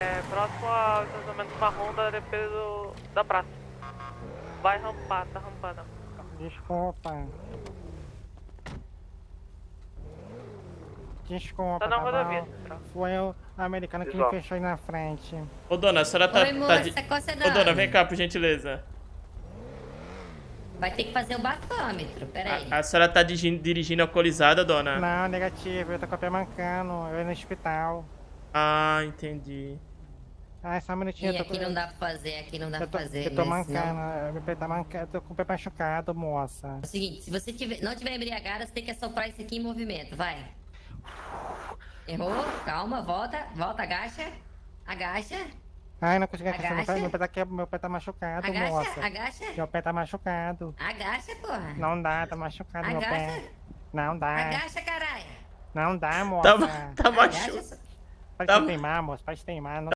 É, próximo ao estacionamento marrom da DP do, da praça. Vai rampar, tá rampando. Desculpa. Desculpa, Tá na tá rodovia, bom? central. Foi o americano que me Pessoal. fechou aí na frente. Ô, dona, a senhora tá... Oi, tá moça, qual você Ô, dona, vem cá, por gentileza. Vai ter que fazer o bafômetro, peraí. A, a senhora tá digi- dirigindo alcoolizada, dona? Não, negativo, eu tô com o pé mancando, eu ia no hospital. Ah, entendi. Ai, só um minutinho, E aqui não dá pra fazer, aqui não dá eu tô, pra fazer. eu tô mancando, meu pé tá mancando, eu tô com o pé machucado, moça. É o seguinte, se você tiver, não tiver embriagada, você tem que assoprar isso aqui em movimento, vai. Errou, calma, volta, volta, agacha, agacha, Ai, não consegui agachar, meu pé, Agacha. meu pé tá, que- meu pé tá machucado, agacha, moça. agacha, Meu pé tá machucado. agacha, porra. Não dá, tá machucado meu Agacha, pé. Não dá, agacha, caralho. não dá, moça. Tá, tá machucado. Agacha, Pode tá- teimar, moça, pode teimar. Não